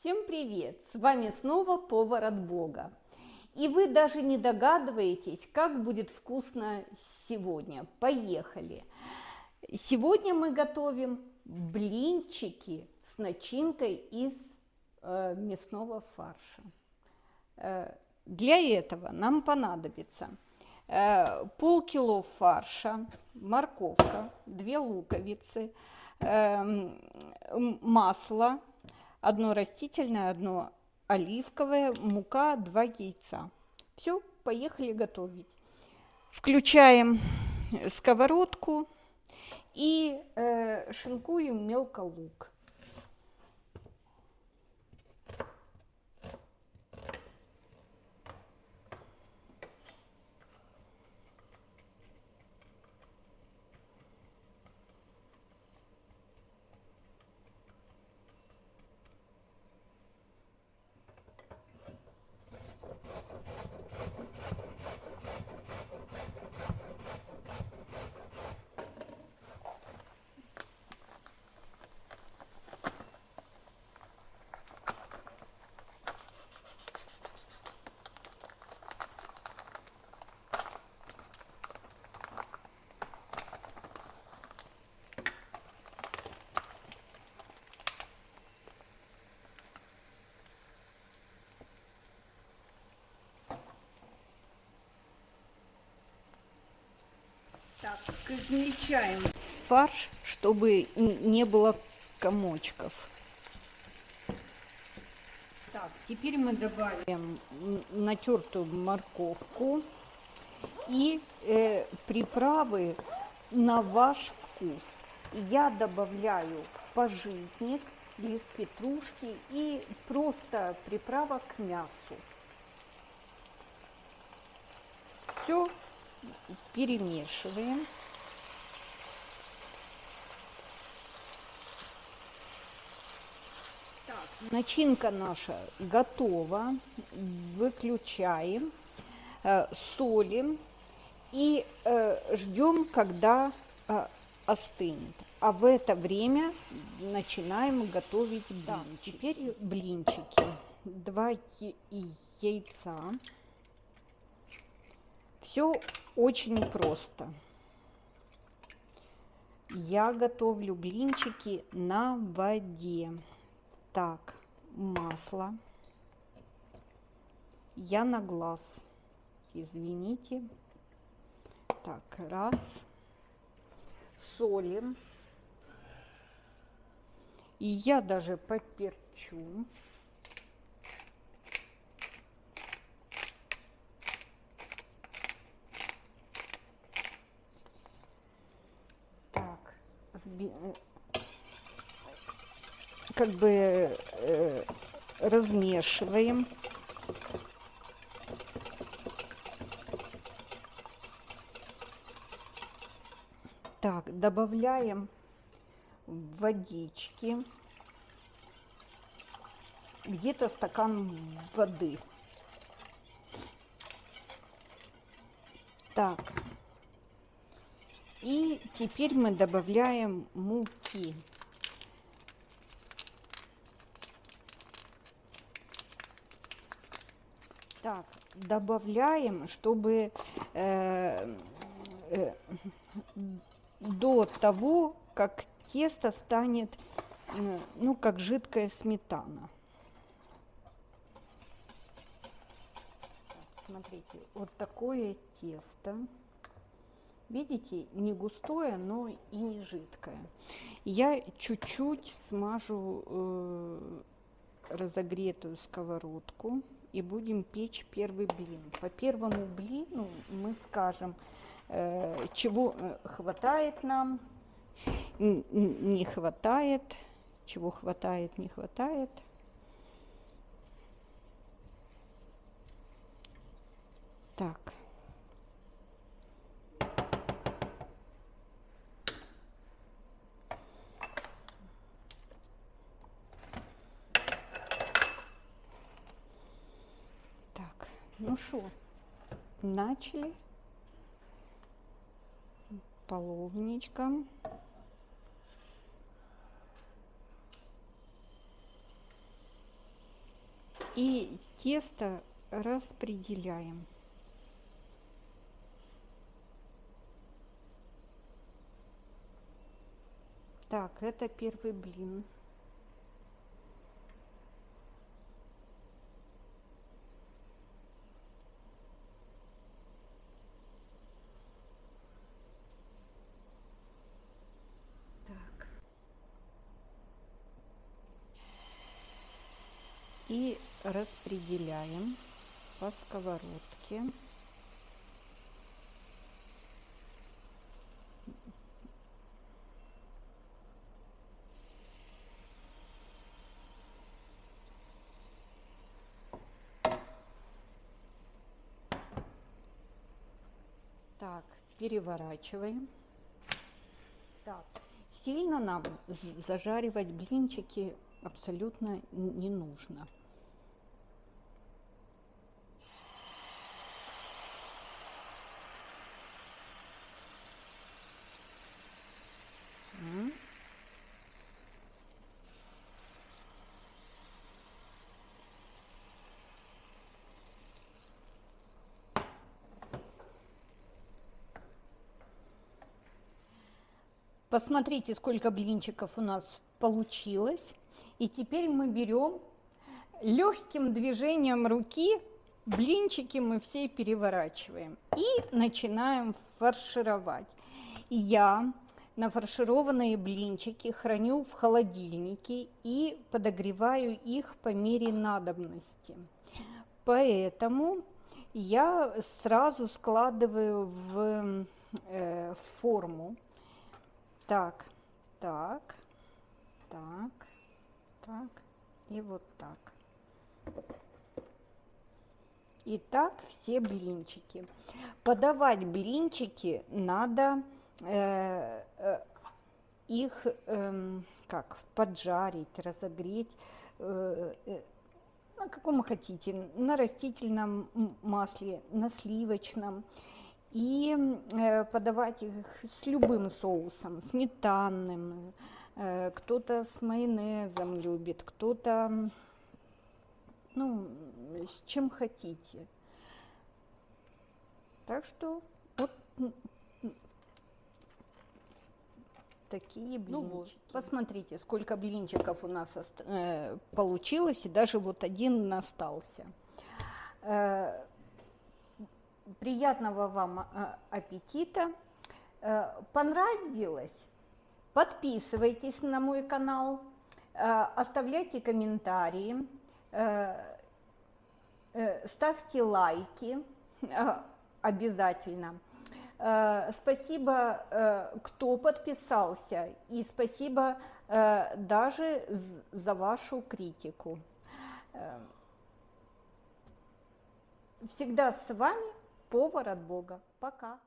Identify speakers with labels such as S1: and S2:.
S1: Всем привет! С вами снова повар от Бога. И вы даже не догадываетесь, как будет вкусно сегодня. Поехали! Сегодня мы готовим блинчики с начинкой из э, мясного фарша. Э, для этого нам понадобится э, полкило фарша, морковка, две луковицы, э, масло, одно растительное, одно оливковое, мука, два яйца. Все, поехали готовить. Включаем сковородку и э, шинкуем мелко лук. Измельчаем фарш, чтобы не было комочков. Так, теперь мы добавим натертую морковку и э, приправы на ваш вкус. Я добавляю пожитник, лист петрушки и просто приправа к мясу. Все перемешиваем. Так, начинка наша готова. Выключаем, э, солим и э, ждем, когда э, остынет. А в это время начинаем готовить блинчики. Да, теперь блинчики. Два яйца. Все очень просто. Я готовлю блинчики на воде. Так, масло. Я на глаз. Извините. Так, раз. Солим. И я даже поперчу. Как бы э, размешиваем. Так, добавляем водички. Где-то стакан воды. Так. И теперь мы добавляем муки. Так, добавляем, чтобы э, э, до того, как тесто станет, э, ну, как жидкая сметана. Смотрите, вот такое тесто. Видите, не густое, но и не жидкое. Я чуть-чуть смажу э, разогретую сковородку и будем печь первый блин. По первому блину мы скажем, э, чего э, хватает нам, не хватает, чего хватает, не хватает. Так. Ну что, начали половничком. И тесто распределяем. Так, это первый блин. И распределяем по сковородке. Так, переворачиваем. Так, сильно нам зажаривать блинчики абсолютно не нужно. Посмотрите, сколько блинчиков у нас получилось. И теперь мы берем легким движением руки блинчики мы все переворачиваем и начинаем фаршировать. Я нафаршированные блинчики храню в холодильнике и подогреваю их по мере надобности. Поэтому я сразу складываю в э, форму так, так, так, так и вот так. И так все блинчики. Подавать блинчики надо э, э, их э, как поджарить, разогреть э, э, на каком хотите, на растительном масле, на сливочном и э, подавать их с любым соусом, сметанным, э, кто-то с майонезом любит, кто-то, ну, с чем хотите. Так что вот такие блинчики. Ну вот, посмотрите, сколько блинчиков у нас э, получилось, и даже вот один остался. Э, приятного вам а, аппетита. Э, понравилось? Подписывайтесь на мой канал, э, оставляйте комментарии, э, ставьте лайки обязательно. Спасибо, кто подписался, и спасибо даже за вашу критику. Всегда с вами повар от Бога. Пока.